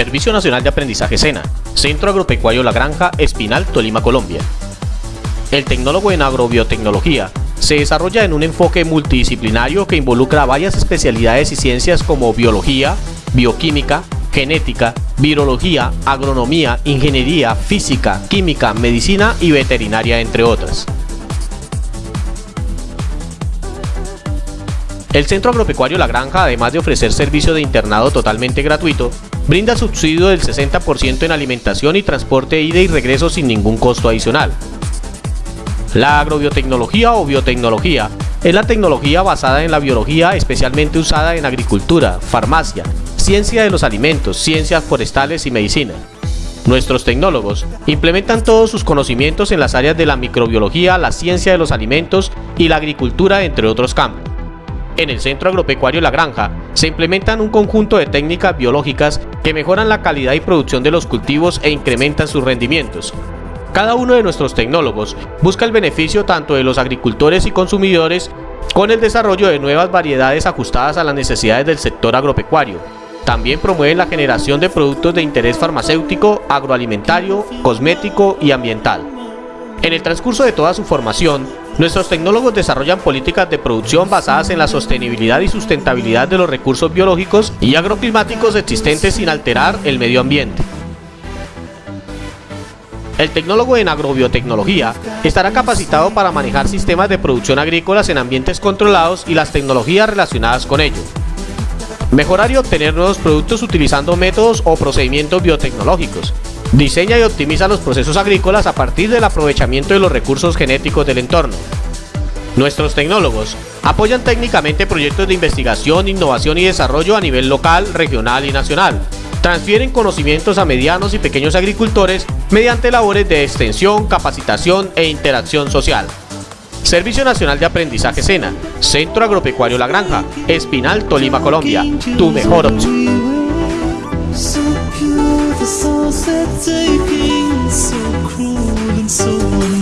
Servicio Nacional de Aprendizaje SENA, Centro Agropecuario La Granja, Espinal, Tolima, Colombia. El tecnólogo en agrobiotecnología se desarrolla en un enfoque multidisciplinario que involucra varias especialidades y ciencias como biología, bioquímica, genética, virología, agronomía, ingeniería, física, química, medicina y veterinaria, entre otras. El Centro Agropecuario La Granja, además de ofrecer servicio de internado totalmente gratuito, brinda subsidio del 60% en alimentación y transporte ida y regreso sin ningún costo adicional. La agrobiotecnología o biotecnología es la tecnología basada en la biología especialmente usada en agricultura, farmacia, ciencia de los alimentos, ciencias forestales y medicina. Nuestros tecnólogos implementan todos sus conocimientos en las áreas de la microbiología, la ciencia de los alimentos y la agricultura, entre otros campos. En el Centro Agropecuario La Granja se implementan un conjunto de técnicas biológicas que mejoran la calidad y producción de los cultivos e incrementan sus rendimientos. Cada uno de nuestros tecnólogos busca el beneficio tanto de los agricultores y consumidores con el desarrollo de nuevas variedades ajustadas a las necesidades del sector agropecuario. También promueven la generación de productos de interés farmacéutico, agroalimentario, cosmético y ambiental. En el transcurso de toda su formación, Nuestros tecnólogos desarrollan políticas de producción basadas en la sostenibilidad y sustentabilidad de los recursos biológicos y agroclimáticos existentes sin alterar el medio ambiente. El tecnólogo en agrobiotecnología estará capacitado para manejar sistemas de producción agrícolas en ambientes controlados y las tecnologías relacionadas con ello. Mejorar y obtener nuevos productos utilizando métodos o procedimientos biotecnológicos, Diseña y optimiza los procesos agrícolas a partir del aprovechamiento de los recursos genéticos del entorno. Nuestros tecnólogos apoyan técnicamente proyectos de investigación, innovación y desarrollo a nivel local, regional y nacional. Transfieren conocimientos a medianos y pequeños agricultores mediante labores de extensión, capacitación e interacción social. Servicio Nacional de Aprendizaje SENA, Centro Agropecuario La Granja, Espinal, Tolima, Colombia. Tu mejor opción. That taking so cruel and so